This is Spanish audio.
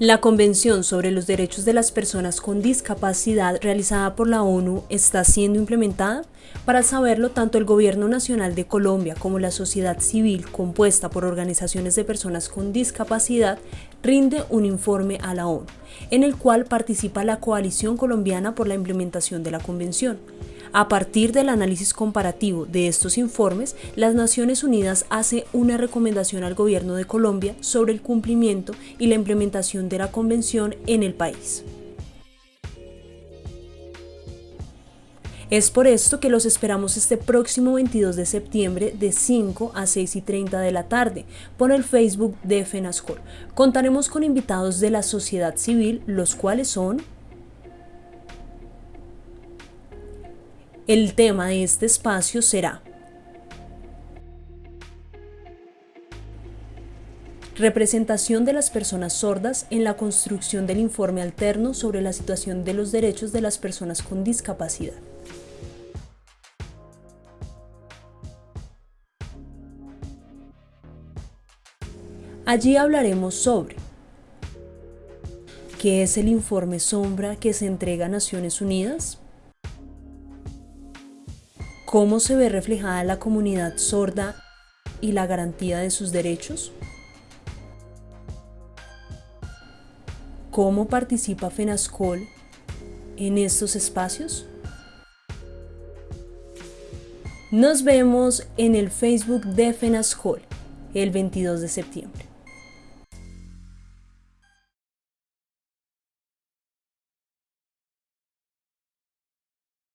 La Convención sobre los Derechos de las Personas con Discapacidad realizada por la ONU está siendo implementada. Para saberlo, tanto el Gobierno Nacional de Colombia como la sociedad civil compuesta por organizaciones de personas con discapacidad rinde un informe a la ONU, en el cual participa la Coalición Colombiana por la implementación de la Convención. A partir del análisis comparativo de estos informes, las Naciones Unidas hace una recomendación al gobierno de Colombia sobre el cumplimiento y la implementación de la Convención en el país. Es por esto que los esperamos este próximo 22 de septiembre de 5 a 6 y 30 de la tarde por el Facebook de FENASCOL. Contaremos con invitados de la sociedad civil, los cuales son El tema de este espacio será Representación de las personas sordas en la construcción del informe alterno sobre la situación de los derechos de las personas con discapacidad. Allí hablaremos sobre qué es el informe sombra que se entrega a Naciones Unidas, ¿Cómo se ve reflejada la comunidad sorda y la garantía de sus derechos? ¿Cómo participa FENASCOL en estos espacios? Nos vemos en el Facebook de FENASCOL el 22 de septiembre.